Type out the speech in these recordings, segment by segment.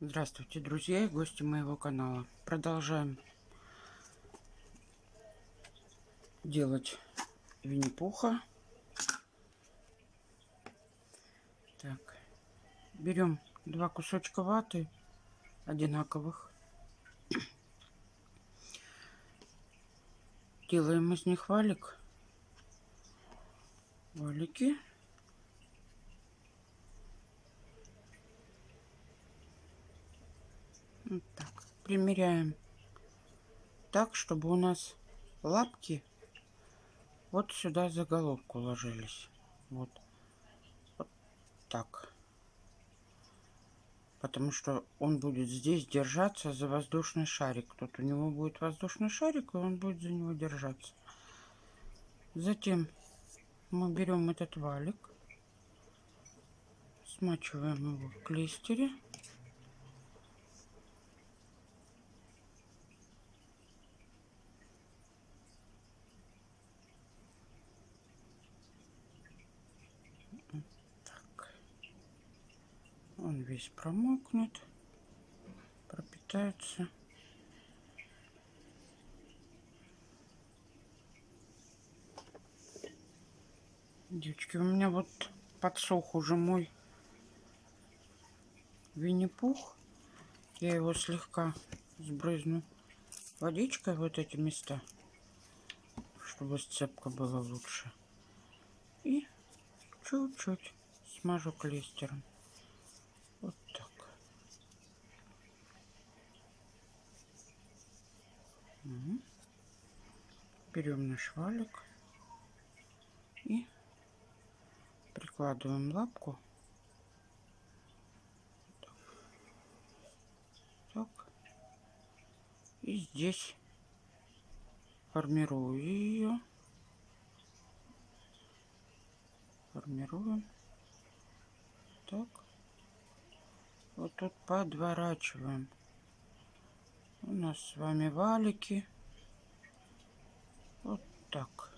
Здравствуйте, друзья и гости моего канала. Продолжаем делать Винни-Пуха. Так, берем два кусочка ваты одинаковых. Делаем из них валик. Валики. Вот так. Примеряем так, чтобы у нас лапки вот сюда за головку ложились. Вот. вот так. Потому что он будет здесь держаться за воздушный шарик. Тут у него будет воздушный шарик, и он будет за него держаться. Затем мы берем этот валик, смачиваем его в клейстере. Он весь промокнет, пропитается. Девочки, у меня вот подсох уже мой Винни-Пух. Я его слегка сбрызну водичкой вот эти места, чтобы сцепка была лучше. И чуть-чуть смажу клейстером. Вот так. Угу. Берем наш валик и прикладываем лапку. Так. И здесь формирую ее. Формируем. Так тут подворачиваем. У нас с вами валики. Вот так.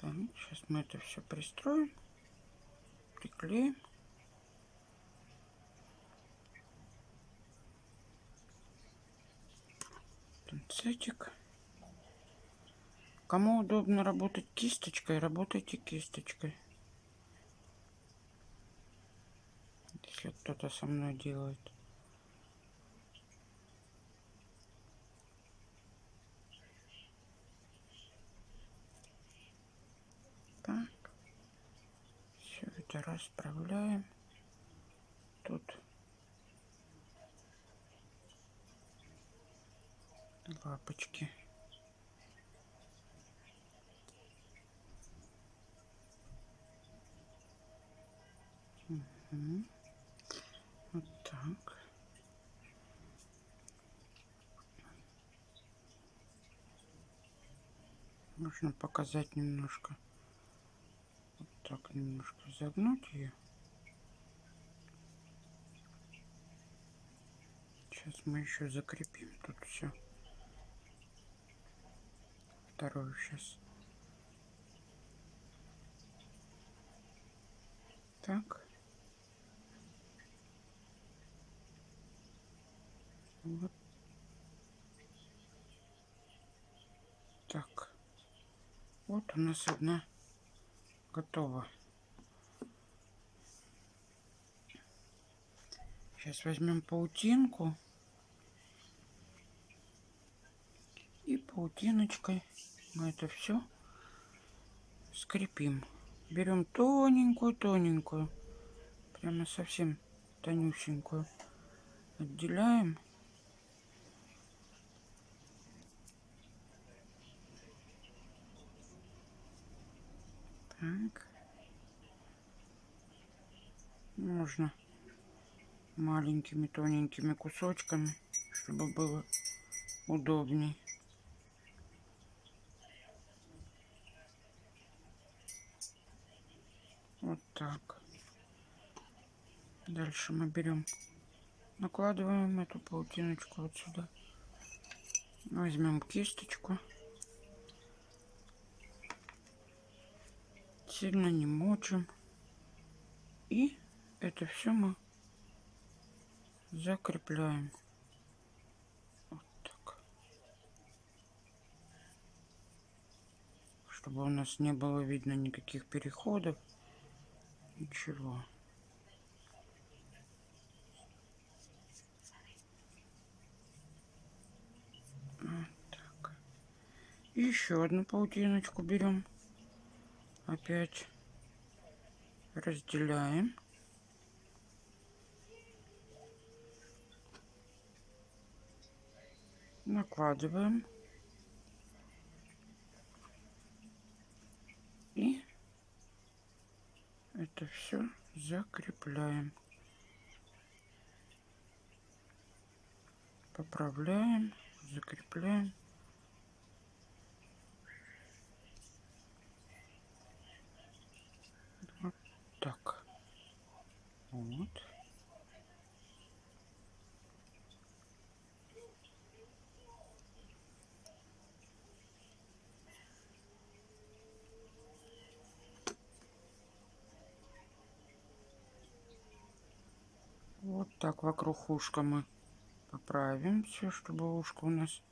Сейчас мы это все пристроим, приклеим. Пинцетик. Кому удобно работать кисточкой, работайте кисточкой. Если кто-то со мной делает. Так. Все это расправляем. Тут лапочки. Угу. Вот так. Можно показать немножко. Вот так немножко загнуть ее. Сейчас мы еще закрепим тут все. Вторую сейчас. Так. Вот так. Вот у нас одна готова. Сейчас возьмем паутинку. И паутиночкой мы это все скрепим. Берем тоненькую-тоненькую, прямо совсем тонюсенькую. Отделяем. Так. Можно маленькими тоненькими кусочками, чтобы было удобней. Вот так. Дальше мы берем, накладываем эту паутиночку вот сюда. Возьмем кисточку. Сильно не мочим. И это все мы закрепляем. Вот так. Чтобы у нас не было видно никаких переходов. Ничего. Вот так. И еще одну паутиночку берем. Опять разделяем. накладываем. И это все закрепляем. Поправляем закрепляем вот так вот Вот так вокруг ушка мы поправим все, чтобы ушко у нас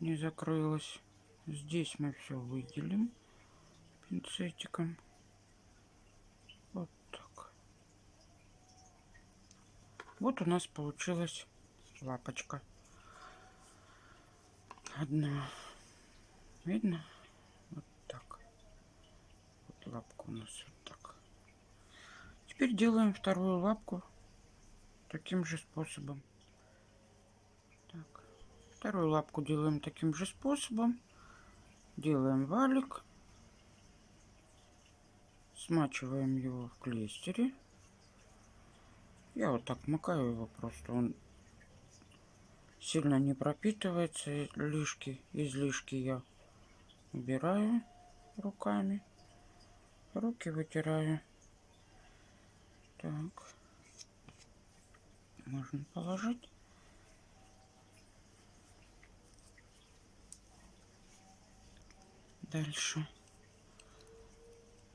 не закрылось. Здесь мы все выделим пинцетиком. Вот так. Вот у нас получилась лапочка. Одна. Видно? Вот так. Вот лапка у нас вот так. Теперь делаем вторую лапку таким же способом. Так. Вторую лапку делаем таким же способом. Делаем валик. Смачиваем его в клейстере. Я вот так макаю его просто. Он сильно не пропитывается. Лишки, излишки я убираю руками. Руки вытираю. Так можно положить. Дальше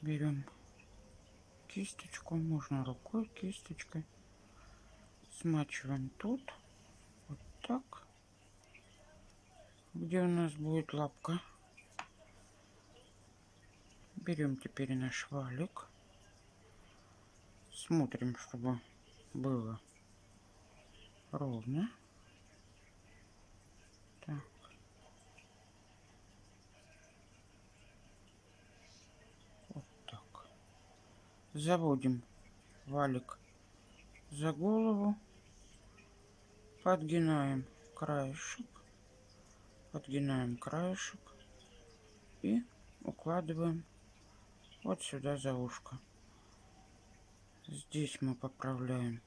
берем кисточку, можно рукой, кисточкой. Смачиваем тут, вот так, где у нас будет лапка. Берем теперь наш валик. Смотрим, чтобы было ровно. Так. Вот так. Заводим валик за голову. Подгинаем краешек. Подгинаем краешек. И укладываем вот сюда за ушко. Здесь мы поправляем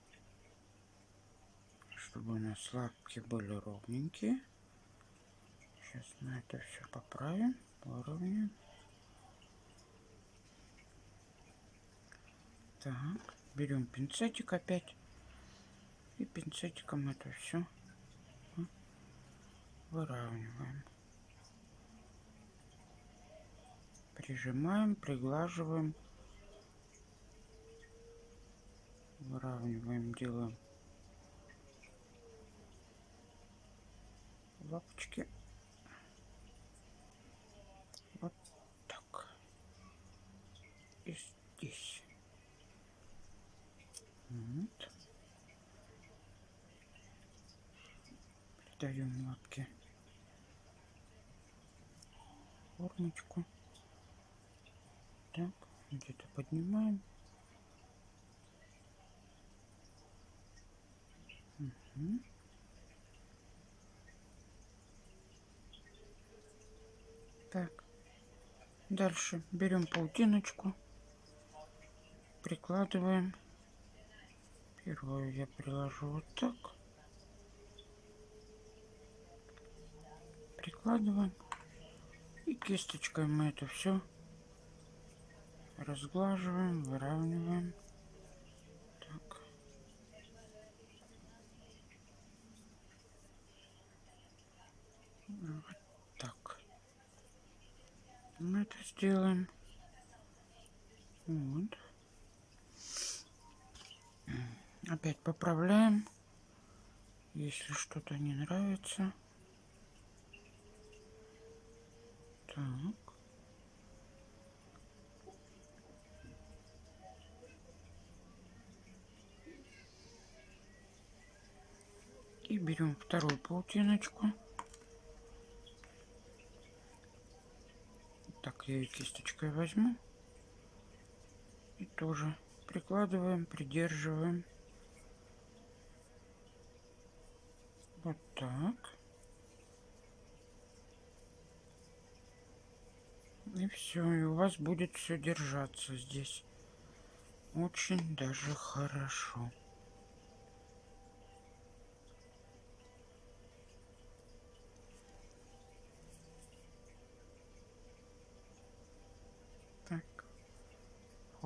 чтобы у нас лапки были ровненькие. Сейчас мы это все поправим, поровняем. Так, берем пинцетик опять. И пинцетиком это все выравниваем. Прижимаем, приглаживаем. Выравниваем, делаем лапочки. Вот так. И здесь. Вот. Придаем лапки формочку. Так, где-то поднимаем. Угу. Так. Дальше берем паутиночку, прикладываем. Первую я приложу вот так. Прикладываем. И кисточкой мы это все разглаживаем, выравниваем. Так. Вот мы это сделаем. Вот. Опять поправляем Если что-то не нравится. Так. И берем вторую паутиночку. Так, я ее кисточкой возьму. И тоже прикладываем, придерживаем. Вот так. И все, и у вас будет все держаться здесь. Очень даже хорошо.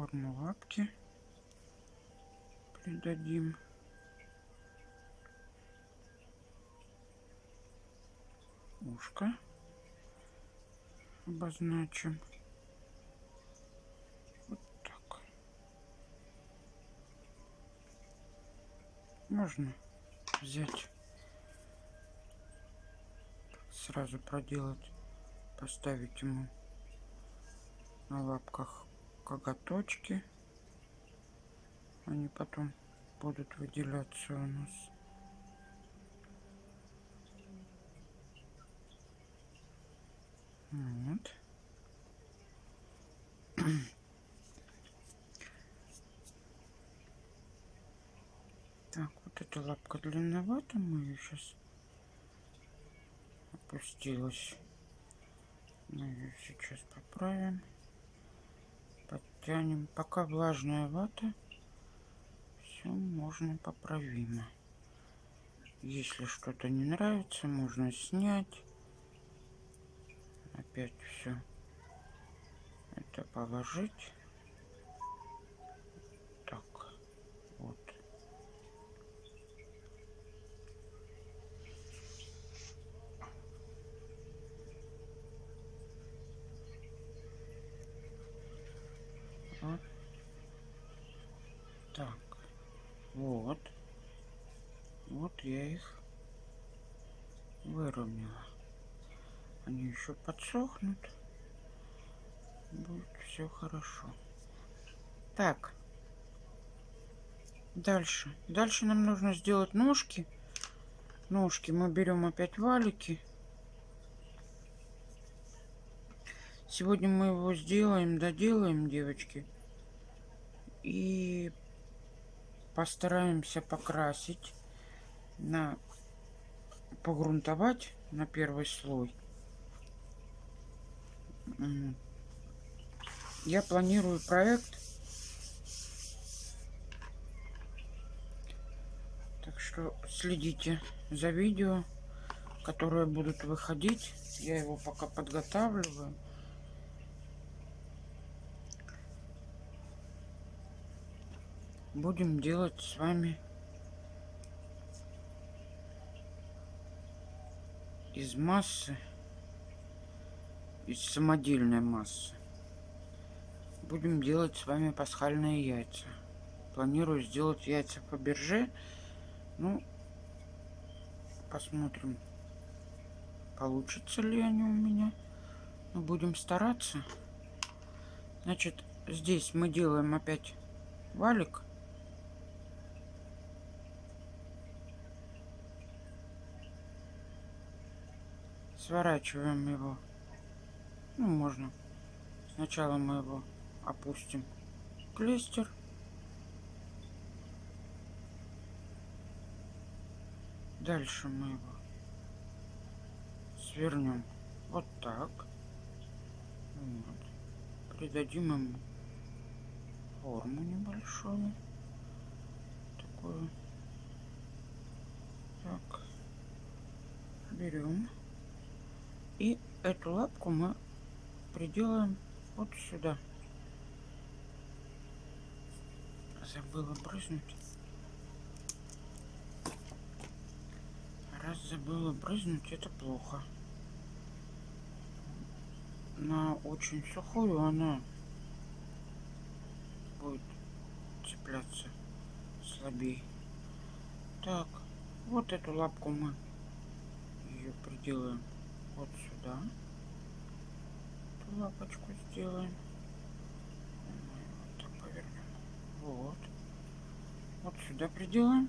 форму лапки придадим. Ушко обозначим. Вот так. Можно взять, сразу проделать, поставить ему на лапках коготочки. Они потом будут выделяться у нас. Вот. Так, вот эта лапка длинновата, мы ее сейчас опустилась. Мы ее сейчас поправим тянем пока влажная вата все можно поправимо если что-то не нравится можно снять опять все это положить так вот Вот. Так. Вот. Вот я их выровняла. Они еще подсохнут. Будет все хорошо. Так. Дальше. Дальше нам нужно сделать ножки. Ножки мы берем опять валики. Сегодня мы его сделаем, доделаем, девочки. И постараемся покрасить, на погрунтовать на первый слой. Я планирую проект. Так что следите за видео, которые будут выходить. Я его пока подготавливаю. будем делать с вами из массы, из самодельной массы. Будем делать с вами пасхальные яйца. Планирую сделать яйца по бирже. Ну, посмотрим, получится ли они у меня. Но будем стараться. Значит, здесь мы делаем опять валик. сворачиваем его. Ну, можно. Сначала мы его опустим клестер. Дальше мы его свернем вот так. Вот. Придадим ему форму небольшую. Такую. Так. Берем. И эту лапку мы приделаем вот сюда. Забыла брызнуть. Раз забыла брызнуть, это плохо. На очень сухую она будет цепляться слабее. Так, Вот эту лапку мы ее приделаем вот сюда. Лапочку сделаем. Вот. Вот. Вот сюда приделаем.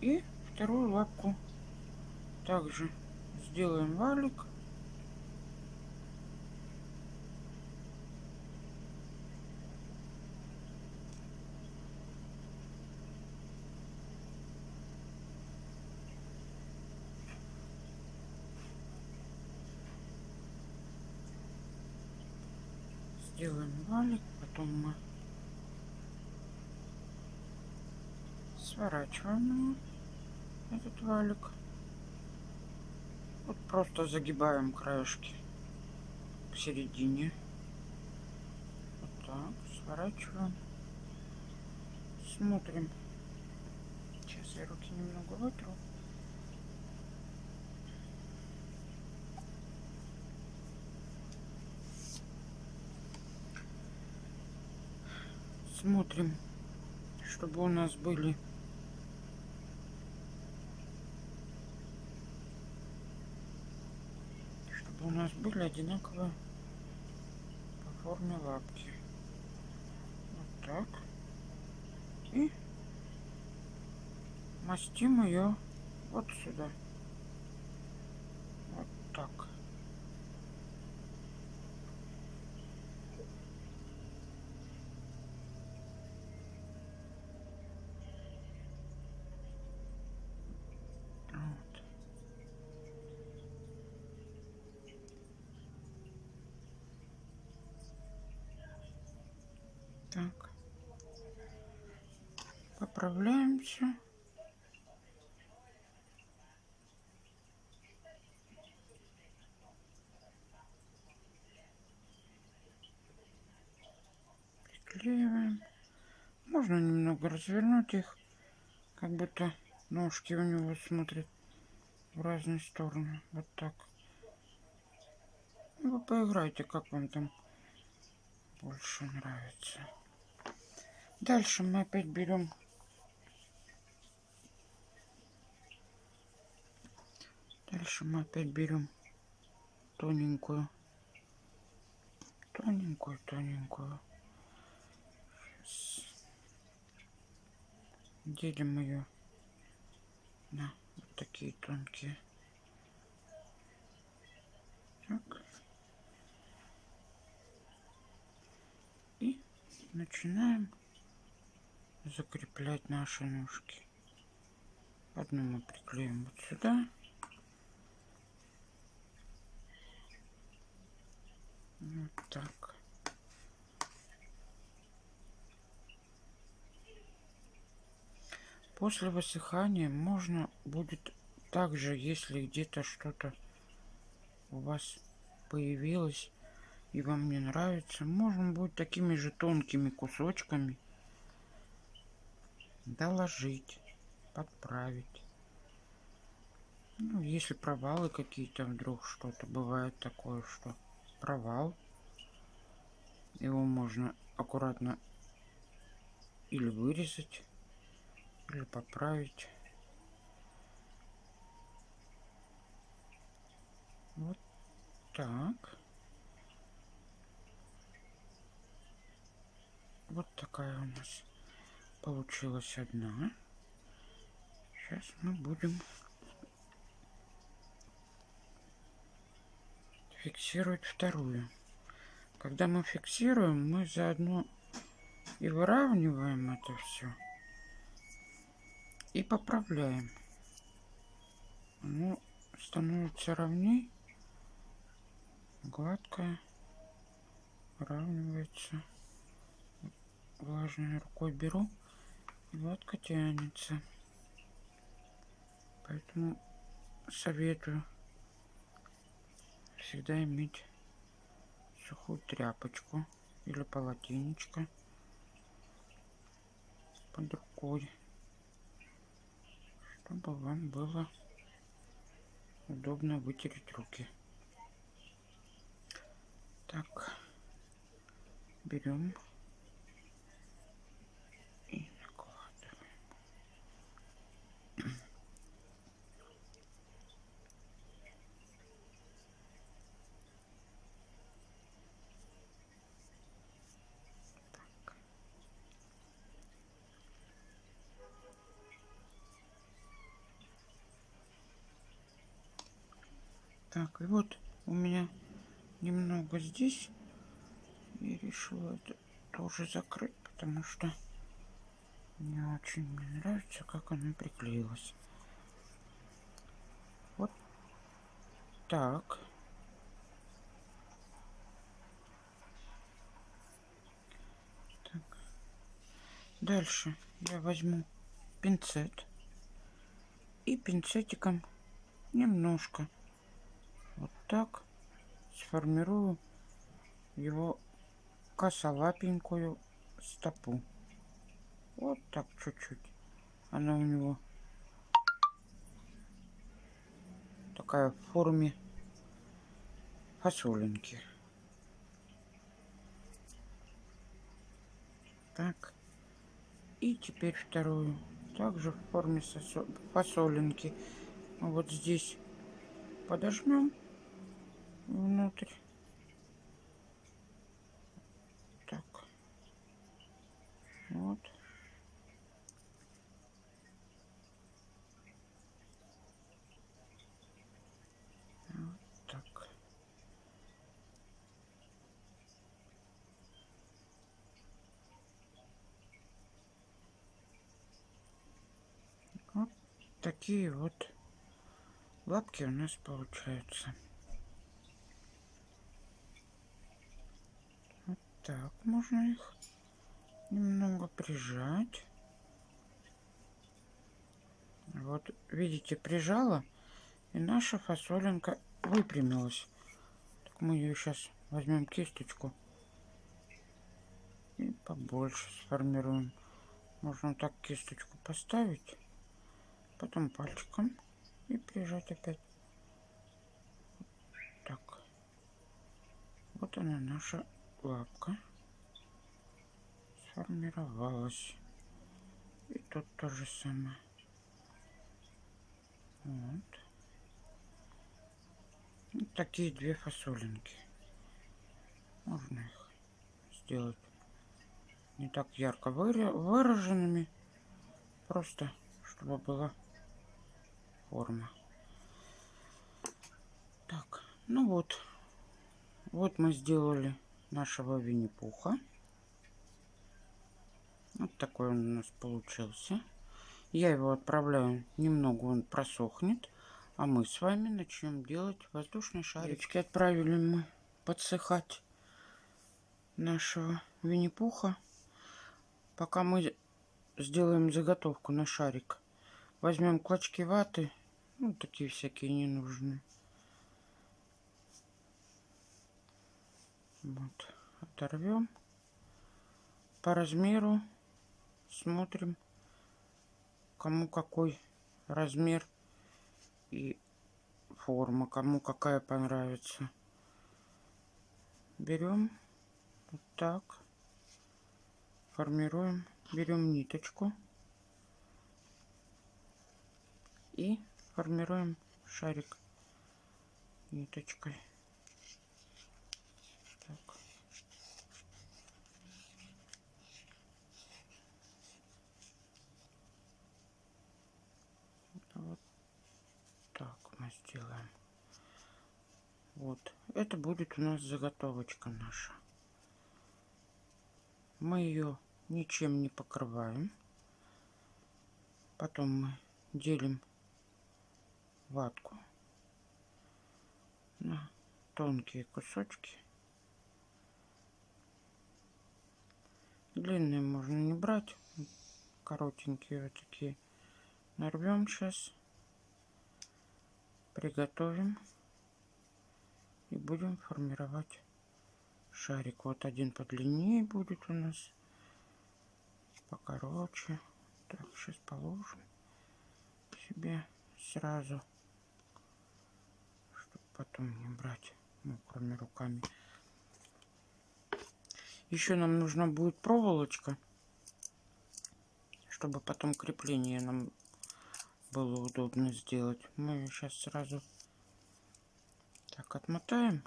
И вторую лапку также сделаем валик сделаем валик потом мы сворачиваем этот валик. Вот просто загибаем краешки к середине. Вот так сворачиваем. Смотрим. Сейчас я руки немного вытру. Смотрим чтобы у нас были чтобы у нас были одинаковые по форме лапки. Вот так. И мастим ее вот сюда вот так Так. Поправляемся. Приклеиваем. Можно немного развернуть их, как будто ножки у него смотрят в разные стороны. Вот так. Вы поиграйте, как вам там больше нравится. Дальше мы опять берем Дальше мы опять берем тоненькую, тоненькую, тоненькую. Делим ее на вот такие тонкие. Так. И начинаем закреплять наши ножки. Одну мы приклеим вот сюда. Вот так. После высыхания можно будет также, если где-то что-то у вас появилось и вам не нравится, можно будет такими же тонкими кусочками доложить, подправить. Ну, если провалы какие-то вдруг что-то бывает такое, что провал, его можно аккуратно или вырезать, или поправить. Вот так. Вот такая у нас получилась одна. Сейчас мы будем фиксировать вторую. Когда мы фиксируем, мы заодно и выравниваем это все. И поправляем. Оно становится ровней. Гладкое. Выравнивается. Влажной рукой беру Лодка тянется. Поэтому советую всегда иметь сухую тряпочку или полотенечко под рукой, чтобы вам было удобно вытереть руки. Так, берем и вот у меня немного здесь. Я решила это тоже закрыть, потому что не очень мне нравится, как оно приклеилось. Вот так. так. Дальше я возьму пинцет и пинцетиком немножко так сформирую его косолапенькую стопу. Вот так чуть-чуть. Она у него такая в форме фасолинки. Так. И теперь вторую. Также в форме фасолинки. Вот здесь подожмем внутрь. Так. Вот. Так. Вот такие вот лапки у нас получаются. Вот так можно их немного прижать. Вот, видите, прижала, и наша фасолинка выпрямилась. Так мы ее сейчас возьмем кисточку и побольше сформируем. Можно так кисточку поставить, потом пальчиком и прижать опять. Так. Вот она наша лапка сформировалась. И тут то же самое. Вот. вот такие две фасолинки. Можно их сделать не так ярко выраженными. Просто, чтобы была форма. Так, ну вот. Вот мы сделали нашего Винни-Пуха. Вот такой он у нас получился. Я его отправляю немного, он просохнет. А мы с вами начнем делать воздушные шарики. Отправили мы подсыхать нашего Винни-Пуха. Пока мы сделаем заготовку на шарик. Возьмем клочки ваты ну, такие всякие ненужные. Вот. Оторвем. По размеру смотрим, кому какой размер и форма, кому какая понравится. Берем вот так, формируем, берем ниточку и формируем шарик ниточкой. Так. Вот так мы сделаем. Вот. Это будет у нас заготовочка наша. Мы ее ничем не покрываем. Потом мы делим ватку на тонкие кусочки. Длинные можно не брать, коротенькие вот такие. Нарвем сейчас, приготовим и будем формировать шарик. Вот один подлиннее будет у нас, покороче. Так, сейчас положим себе сразу потом не брать мокрыми руками. Еще нам нужна будет проволочка, чтобы потом крепление нам было удобно сделать. Мы сейчас сразу так отмотаем.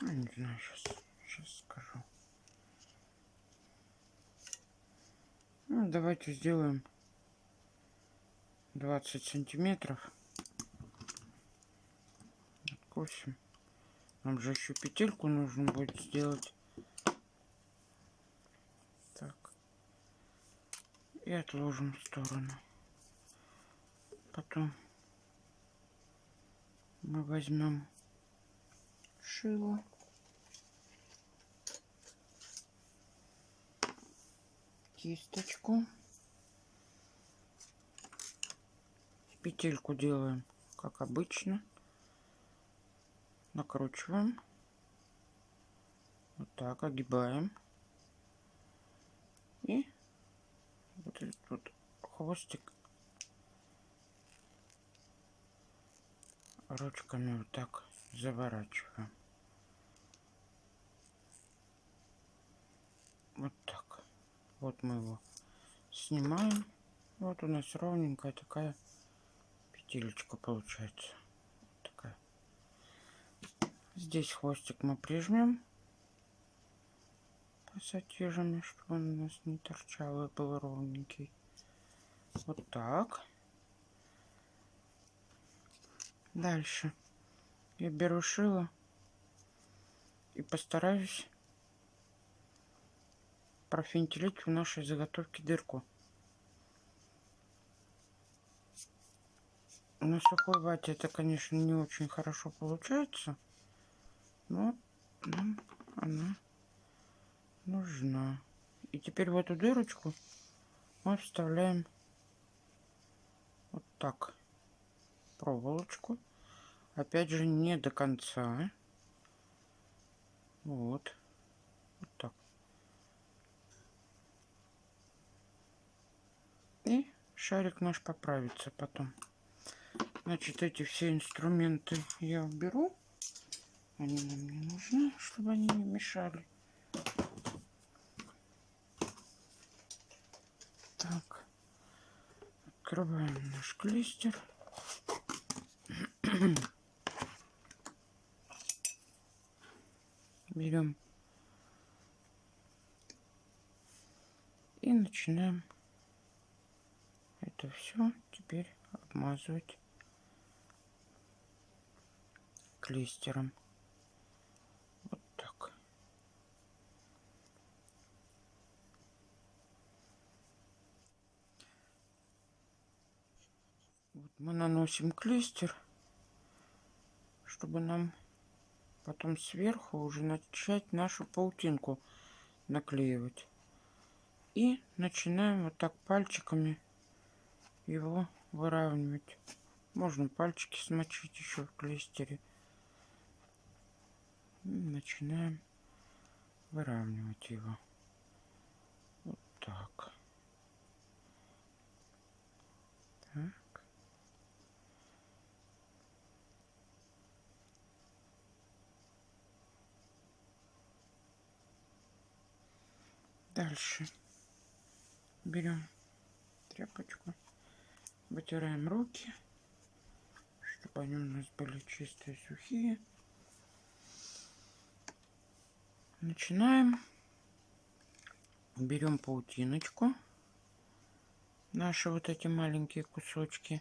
Ну, не знаю, сейчас, сейчас скажу. Ну, давайте сделаем 20 сантиметров. раскрутим. Нам же еще петельку нужно будет сделать. Так. И отложим в сторону. Потом мы возьмем шило. Кисточку. Петельку делаем, как обычно накручиваем. Вот так, огибаем. И вот этот вот хвостик ручками вот так заворачиваем. Вот так. Вот мы его снимаем. Вот у нас ровненькая такая петелечка получается. Здесь хвостик мы прижмем пассатижами, чтобы он у нас не торчал и был ровненький. Вот так. Дальше я беру шило и постараюсь профинтелить в нашей заготовке дырку. На сухой вате это, конечно, не очень хорошо получается. Но нам она нужна. И теперь в эту дырочку мы вставляем вот так проволочку. Опять же, не до конца. Вот. Вот так. И шарик наш поправится потом. Значит, эти все инструменты я уберу. Они нам не нужны, чтобы они не мешали. Так, открываем наш клейстер. Берем. И начинаем это все теперь обмазывать клейстером. мы наносим клейстер, чтобы нам потом сверху уже начать нашу паутинку наклеивать. И начинаем вот так пальчиками его выравнивать. Можно пальчики смочить еще в клейстере. Начинаем выравнивать его. Вот. Так. Дальше берем тряпочку, вытираем руки, чтобы они у нас были чистые, сухие. Начинаем. Берем паутиночку, наши вот эти маленькие кусочки.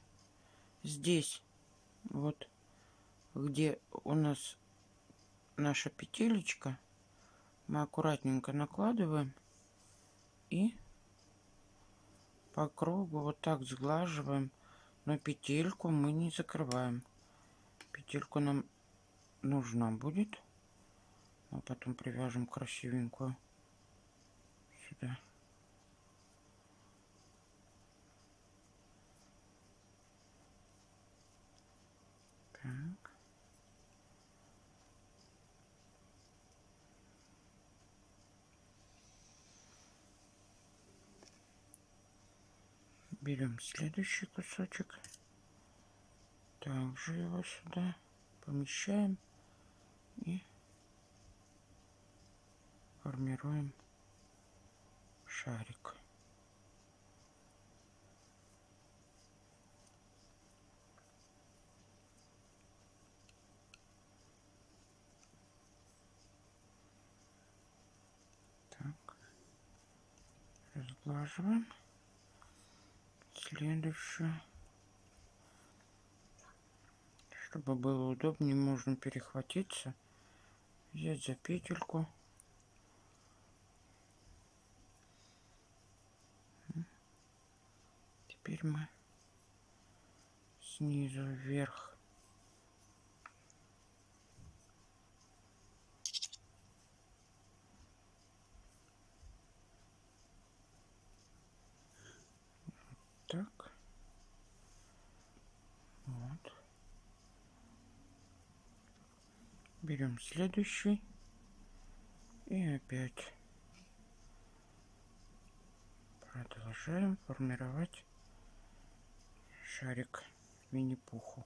Здесь вот, где у нас наша петелечка, мы аккуратненько накладываем и по кругу вот так сглаживаем но петельку мы не закрываем. Петельку нам нужна будет. А потом привяжем красивенькую сюда. Так берем следующий кусочек. Также его сюда помещаем и формируем шарик. Так. Разглаживаем следующую Чтобы было удобнее, можно перехватиться, взять за петельку. Теперь мы снизу вверх так. Вот. Берем следующий. И опять продолжаем формировать шарик Винни-Пуху.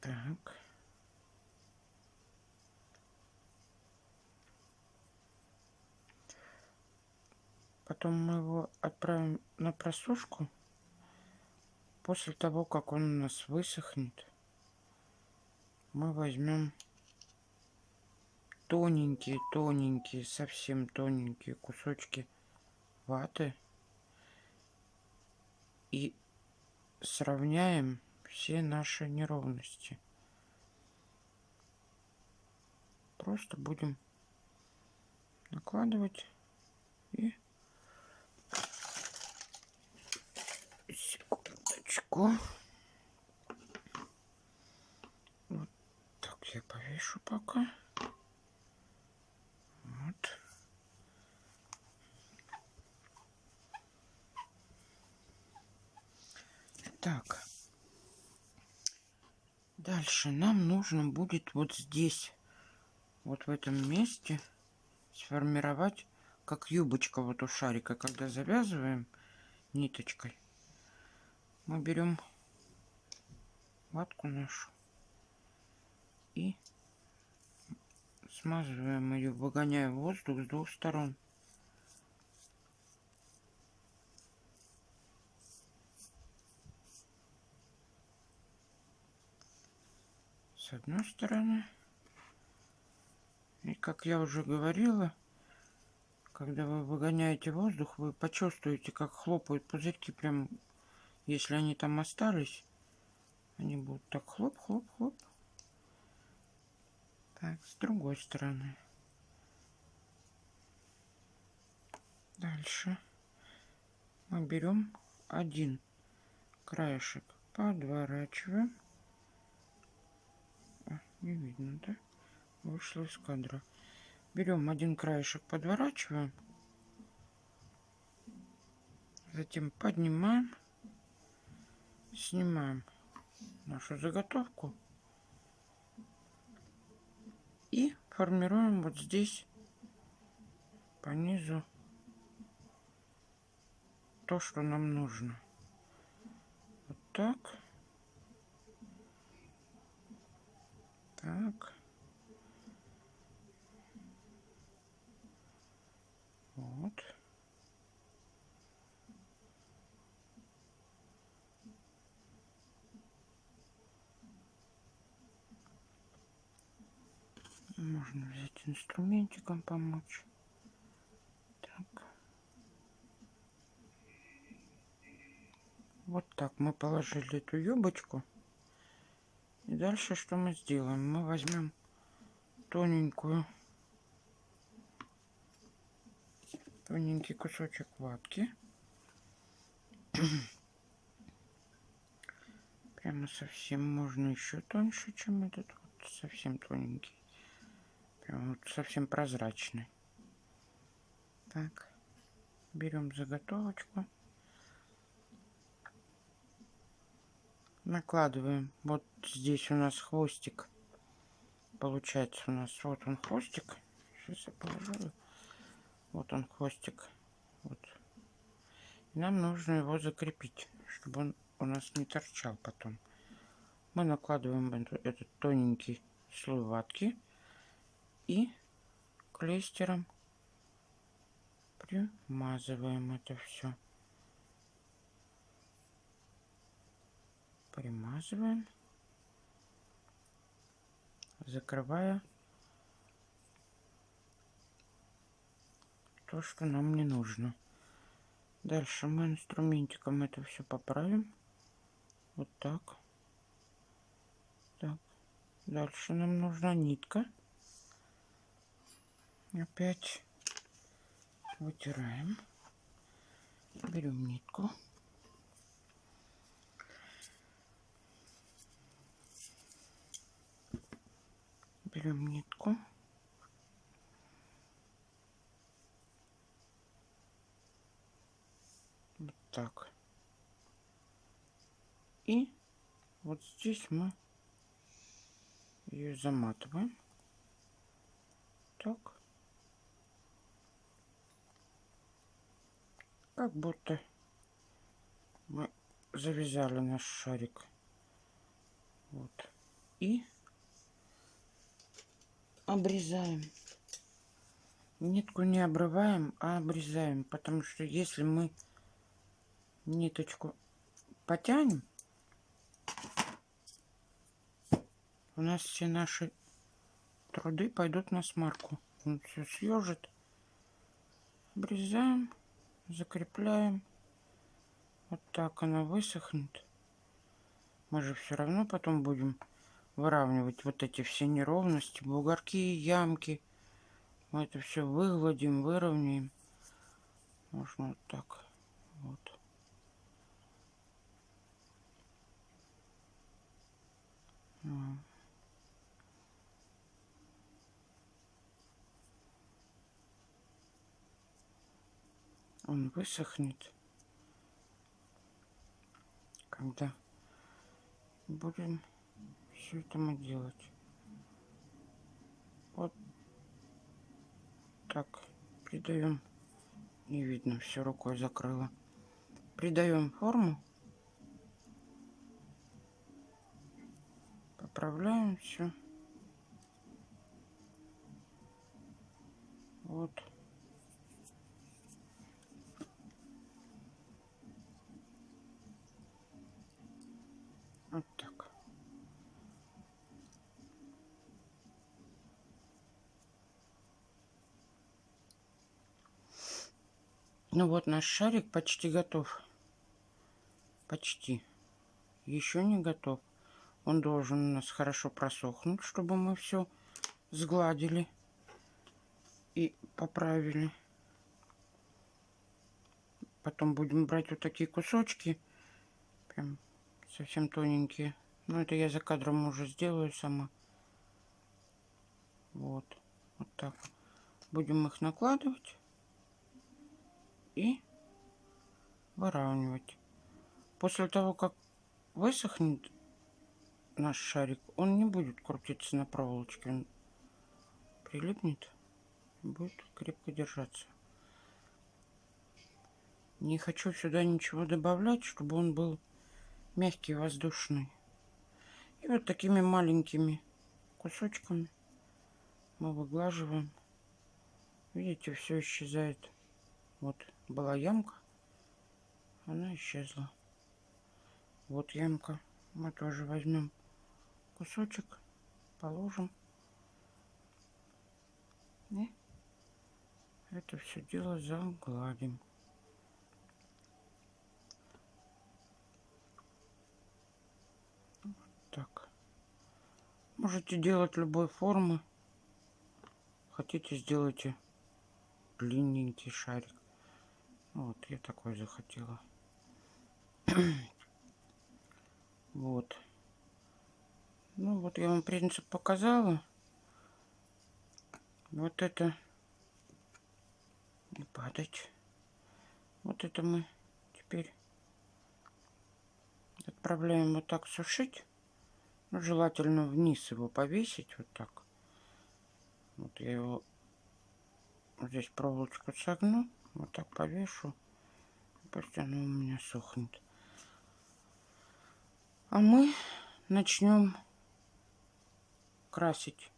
Так. Потом мы его отправим на просушку. После того, как он у нас высохнет, мы возьмем тоненькие-тоненькие, совсем тоненькие кусочки ваты и сравняем все наши неровности. Просто будем накладывать и секундочку. Вот так я повешу пока. Вот. Так. Дальше нам нужно будет вот здесь, вот в этом месте, сформировать как юбочка вот у шарика. Когда завязываем ниточкой, мы берем ватку нашу и смазываем ее, выгоняя воздух с двух сторон. С одной стороны. И как я уже говорила, когда вы выгоняете воздух, вы почувствуете, как хлопают пузырьки, прям, если они там остались, они будут так хлоп-хлоп-хлоп. Так, с другой стороны. Дальше мы берем один краешек, подворачиваем. А, не видно, да? Вышло из кадра. Берем один краешек, подворачиваем. Затем поднимаем, снимаем нашу заготовку и формируем вот здесь по низу то, что нам нужно. Вот так. Так. Вот. Можно взять инструментиком помочь. Так. Вот так мы положили эту юбочку. И дальше что мы сделаем? Мы возьмем тоненькую, тоненький кусочек ватки. Прямо совсем можно еще тоньше, чем этот вот совсем тоненький. Вот совсем прозрачный. Так, берем заготовочку. Накладываем. Вот здесь у нас хвостик. Получается у нас вот он хвостик. Сейчас я положу. Вот он хвостик. Вот. И нам нужно его закрепить, чтобы он у нас не торчал потом. Мы накладываем этот тоненький слой ватки и клейстером примазываем это все. Примазываем, закрывая то, что нам не нужно. Дальше мы инструментиком это все поправим. Вот так. Так. Дальше нам нужна нитка. Опять вытираем. Берем нитку. Берем нитку. Вот так. И вот здесь мы ее заматываем. Так. Как будто мы завязали наш шарик. Вот. И обрезаем. Нитку не обрываем, а обрезаем. Потому что если мы ниточку потянем, у нас все наши труды пойдут на смарку. Он все съежит. Обрезаем, закрепляем. Вот так она высохнет. Мы же все равно потом будем выравнивать вот эти все неровности, бугорки, ямки. Мы это все выгладим, выровняем. Можно вот так. Вот. Он высохнет, когда будем все это мы делать. Вот так придаем. Не видно, все рукой закрыла. Придаем форму. Поправляем все. Вот. Вот так. Ну вот наш шарик почти готов. Почти. Еще не готов. Он должен у нас хорошо просохнуть, чтобы мы все сгладили и поправили. Потом будем брать вот такие кусочки. Прям совсем тоненькие. Но это я за кадром уже сделаю сама. Вот. Вот так. Будем их накладывать и выравнивать. После того, как высохнет наш шарик, он не будет крутиться на проволочке. Он прилипнет будет крепко держаться. Не хочу сюда ничего добавлять, чтобы он был мягкий, воздушный. И вот такими маленькими кусочками мы выглаживаем. Видите, все исчезает. Вот была ямка, она исчезла. Вот ямка. Мы тоже возьмем кусочек, положим. И это все дело загладим. так. Можете делать любой формы. Хотите, сделайте длинненький шарик. Вот, я такой захотела. вот. Ну, вот я вам принцип показала. Вот это не падать. Вот это мы теперь отправляем вот так сушить. Ну, желательно вниз его повесить вот так. Вот я его здесь проволочку согну, вот так повешу. Пусть оно у меня сохнет. А мы начнем красить.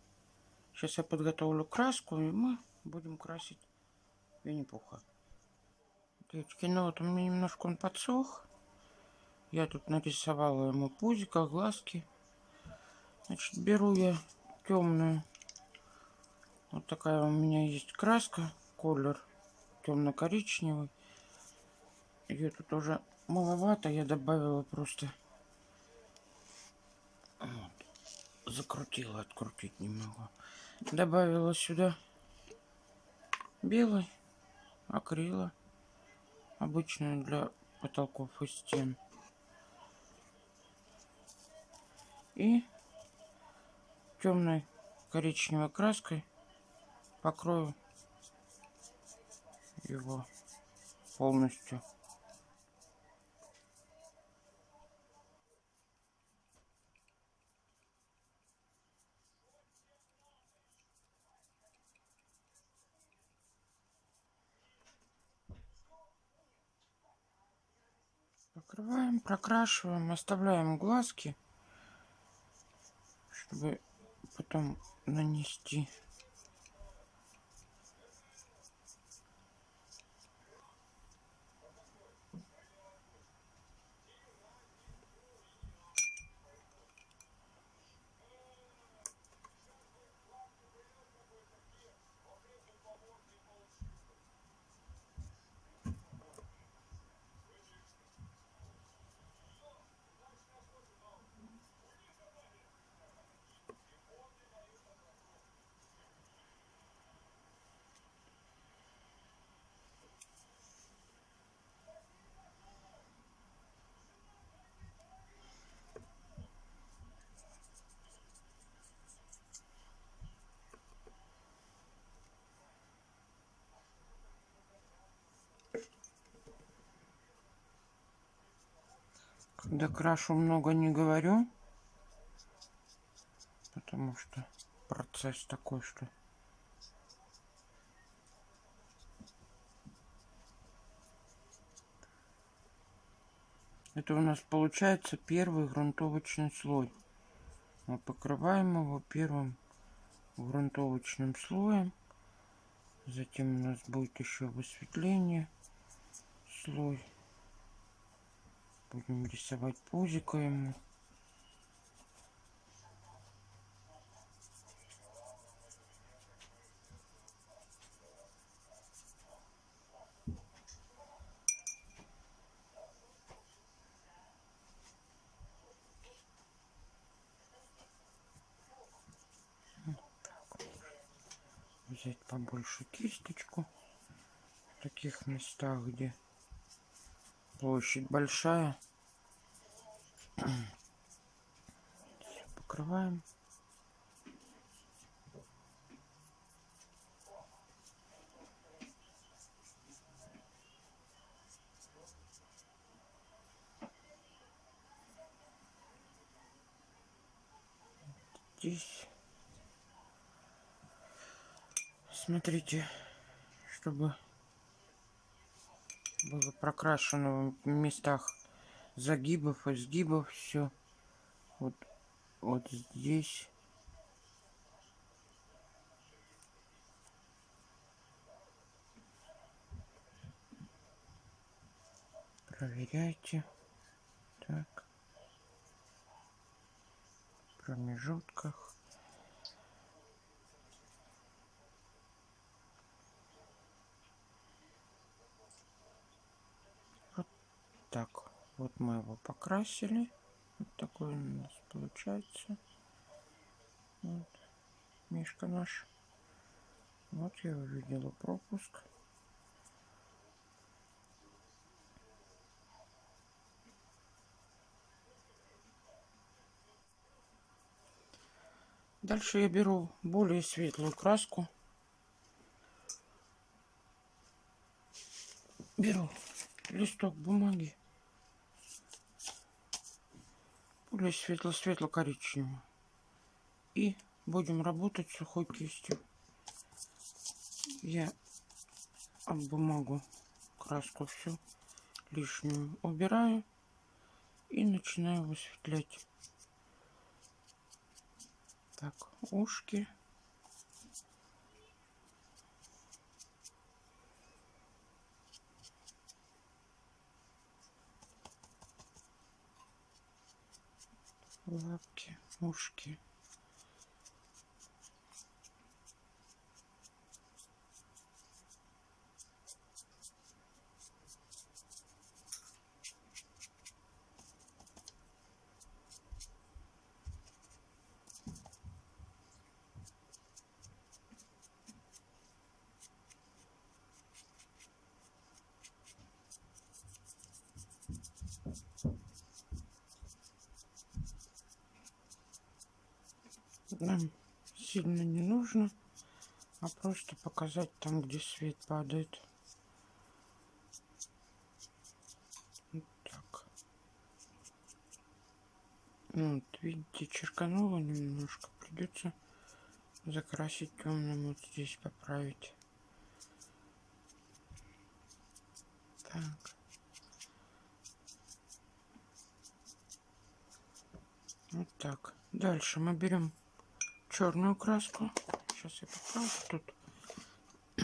Сейчас я подготовлю краску, и мы будем красить Винни-Пуха. Девочки, ну вот у меня немножко он подсох. Я тут нарисовала ему пузико, глазки. Значит, беру я темную. Вот такая у меня есть краска. Колер темно-коричневый. Ее тут уже маловато. Я добавила просто закрутила, открутить не могу. Добавила сюда белый акрила, обычную для потолков и стен. И темной коричневой краской покрою его полностью. Покрываем, прокрашиваем, оставляем глазки, чтобы потом нанести Когда крашу много не говорю, потому что процесс такой, что Это у нас получается первый грунтовочный слой. Мы покрываем его первым грунтовочным слоем. Затем у нас будет еще высветление слой. Будем рисовать пузико ему. взять побольше кисточку в таких местах, где Площадь большая. покрываем. Здесь смотрите, чтобы было прокрашено в местах загибов, изгибов все. Вот, вот здесь. Проверяйте. Так. Промежутках. Так, вот мы его покрасили. Вот такой у нас получается. Вот. Мишка наш. Вот я увидела пропуск. Дальше я беру более светлую краску. Беру листок бумаги более светло-светло-коричневый. И будем работать сухой кистью. Я об бумагу краску всю лишнюю убираю и начинаю высветлять. Так, ушки. Лапки, ушки. нам сильно не нужно, а просто показать там, где свет падает. Вот так. Ну, вот, видите, черкануло немножко. Придется закрасить темным вот здесь поправить. Так. Вот так. Дальше мы берем черную краску. Сейчас я поправлю тут.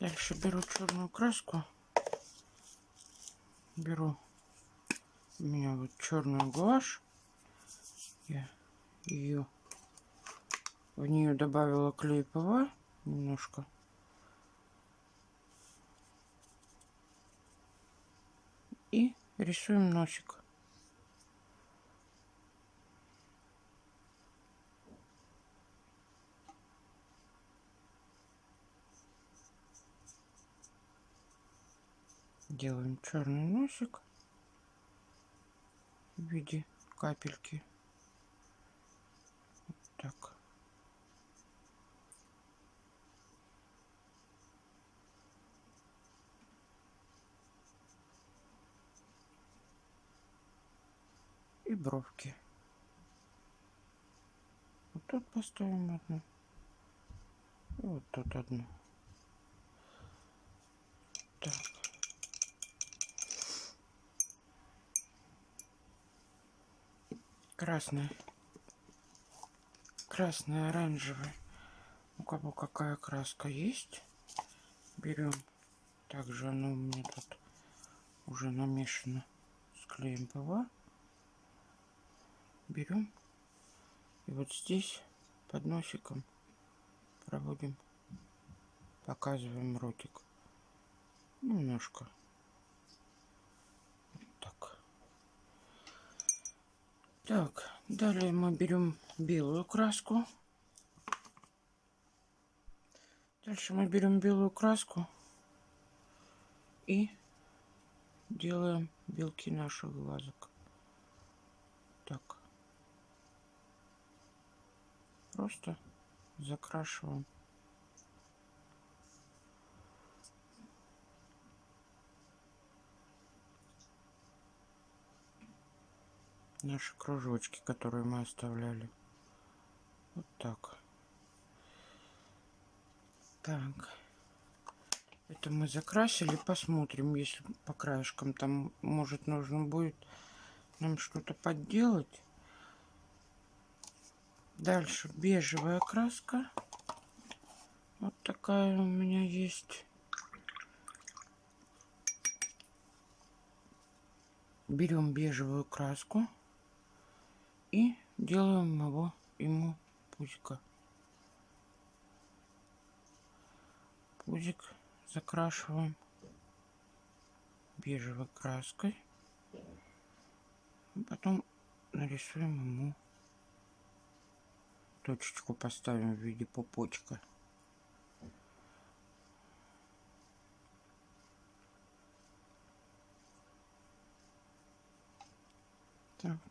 Дальше беру черную краску. Беру у меня вот черную гуашь. Я ее в нее добавила клей ПВА немножко. И рисуем носик. Делаем черный носик в виде капельки. Вот так. И бровки. Вот тут поставим одну. И вот тут одну. Так. Красный красный оранжевый у кого какая краска есть берем. Также оно у меня тут уже намешано с клеем ПВА. Берем. И вот здесь под носиком проводим показываем ротик. Немножко. Так, далее мы берем белую краску. Дальше мы берем белую краску и делаем белки наших глазок. Так. Просто закрашиваем. Наши кружочки, которые мы оставляли. Вот так. Так. Это мы закрасили. Посмотрим, если по краешкам там, может, нужно будет нам что-то подделать. Дальше бежевая краска. Вот такая у меня есть. Берем бежевую краску и делаем его ему пузика пузик закрашиваем бежевой краской. Потом нарисуем ему точечку поставим в виде пупочка. Так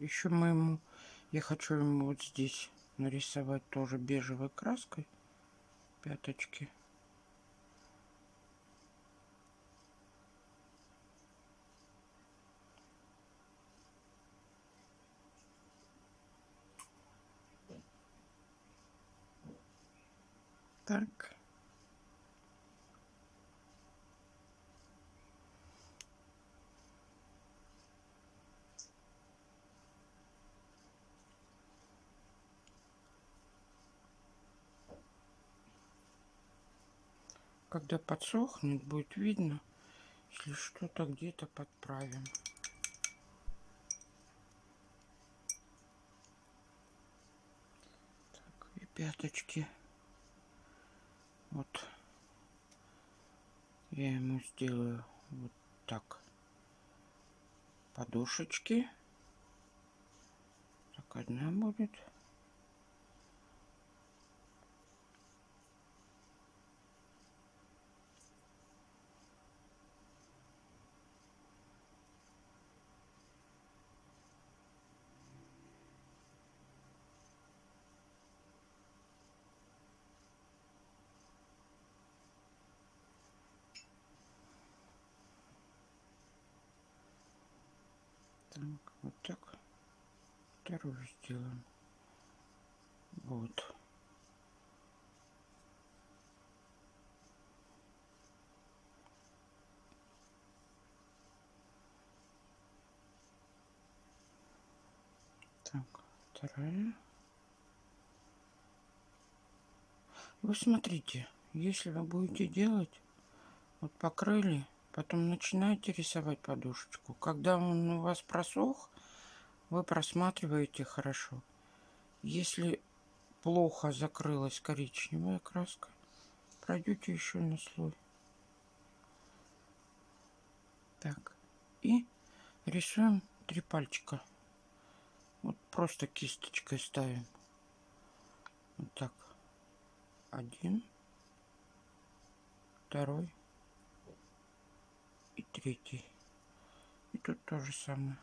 еще моему я хочу ему вот здесь нарисовать тоже бежевой краской пяточки. Так. Когда подсохнет, будет видно, если что-то где-то подправим. Так, и пяточки. Вот. Я ему сделаю вот так. Подушечки. Так, одна будет. Так, вот так. Вторую сделаем. Вот. Так, вторая. Вы смотрите, если вы будете делать, вот покрыли, Потом начинаете рисовать подушечку. Когда он у вас просох, вы просматриваете хорошо. Если плохо закрылась коричневая краска, пройдете еще на слой. Так, и рисуем три пальчика. Вот просто кисточкой ставим. Вот так. Один, второй, и третий. И тут то же самое.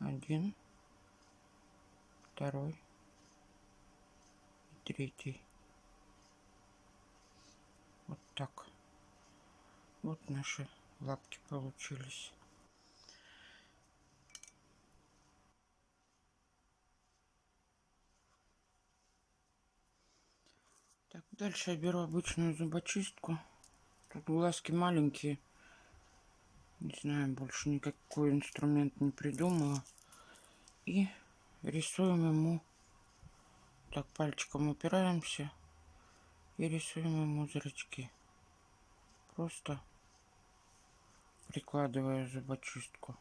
Один, второй и третий. Вот так. Вот наши лапки получились. Так, дальше я беру обычную зубочистку. Тут глазки маленькие. Не знаю, больше никакой инструмент не придумала. И рисуем ему, так пальчиком упираемся и рисуем ему зрачки. Просто прикладывая зубочистку.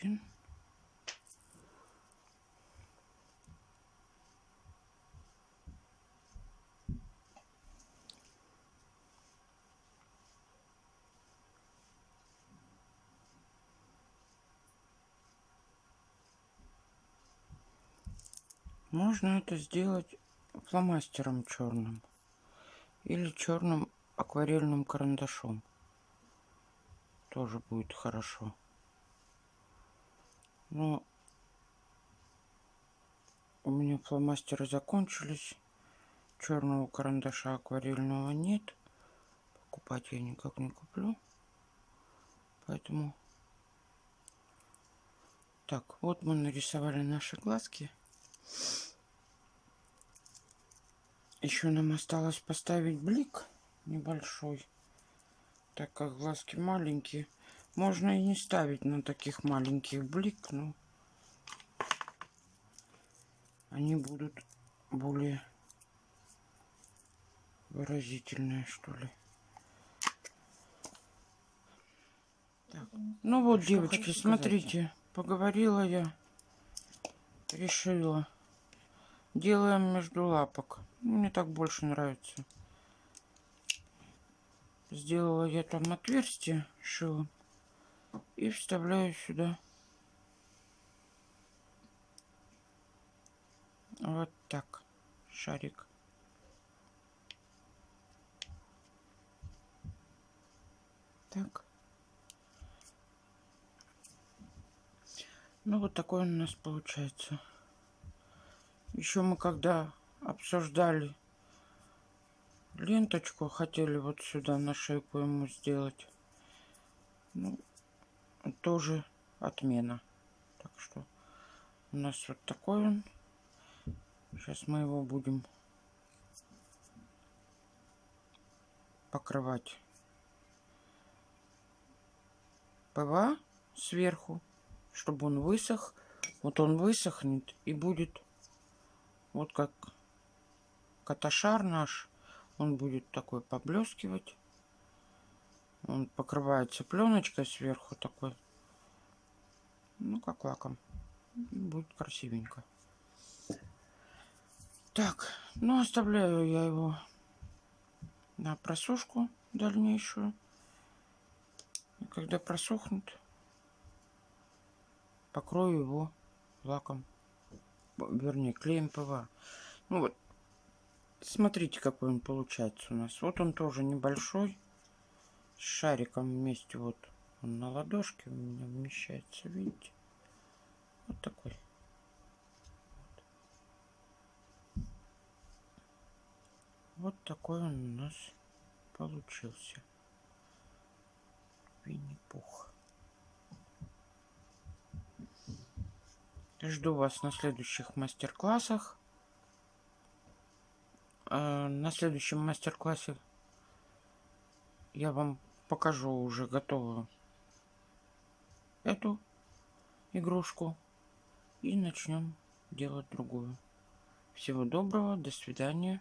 Один. Можно это сделать фломастером черным или черным акварельным карандашом. Тоже будет хорошо. Но у меня фломастеры закончились. Черного карандаша акварельного нет. Покупать я никак не куплю. Поэтому... Так, вот мы нарисовали наши глазки. Еще нам осталось поставить блик небольшой. Так как глазки маленькие. Можно и не ставить на таких маленьких блик, но они будут более выразительные, что ли. Так. Ну вот, что девочки, смотрите, сказать? поговорила я, решила. Делаем между лапок. Мне так больше нравится. Сделала я там отверстие, шила и вставляю сюда Вот так. Шарик. Так. Ну, вот такой он у нас получается. Еще мы когда обсуждали ленточку, хотели вот сюда на шейку ему сделать. Ну, тоже отмена. Так что у нас вот такой он. Сейчас мы его будем покрывать ПВА сверху, чтобы он высох. Вот он высохнет и будет вот как каташар наш. Он будет такой поблескивать. Он покрывается пленочкой сверху такой. Ну, как лаком. Будет красивенько. Так, ну оставляю я его на просушку дальнейшую. И когда просохнет, покрою его лаком, вернее клеем ПВА. Ну вот, смотрите, какой он получается у нас. Вот он тоже небольшой, шариком вместе. Вот он на ладошке у меня вмещается, видите? Вот такой. Вот такой он у нас получился. Винни-Пух. Жду вас на следующих мастер-классах. А, на следующем мастер-классе я вам покажу уже готовую эту игрушку и начнем делать другую. Всего доброго, до свидания.